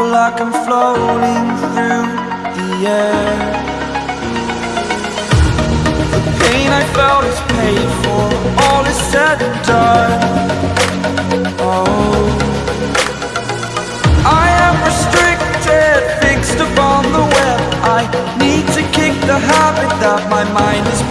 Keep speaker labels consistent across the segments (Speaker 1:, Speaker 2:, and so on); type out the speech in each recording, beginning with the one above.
Speaker 1: like I'm floating through the air. The pain I felt is paid for All is said and done. Oh. I am restricted, fixed upon the web. I need to kick the habit that my mind is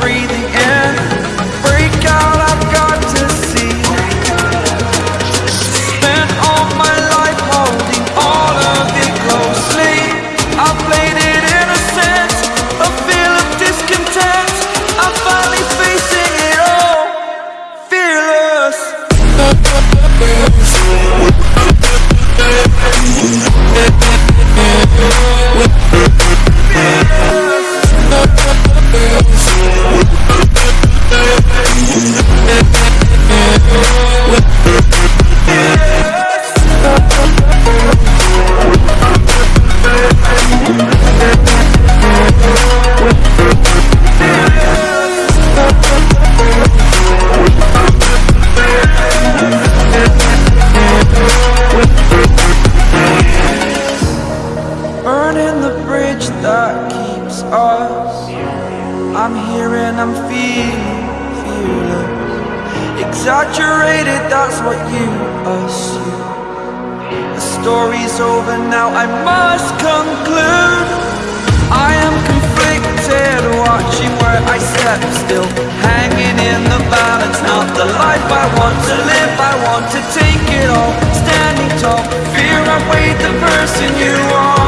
Speaker 1: I'm here and I'm feeling, fearless. Exaggerated, that's what you assume. The story's over now, I must conclude. I am conflicted, watching where I step still. Hanging in the balance, not the life I want to live. I want to take it all, standing tall. Fear I weighed the person you are.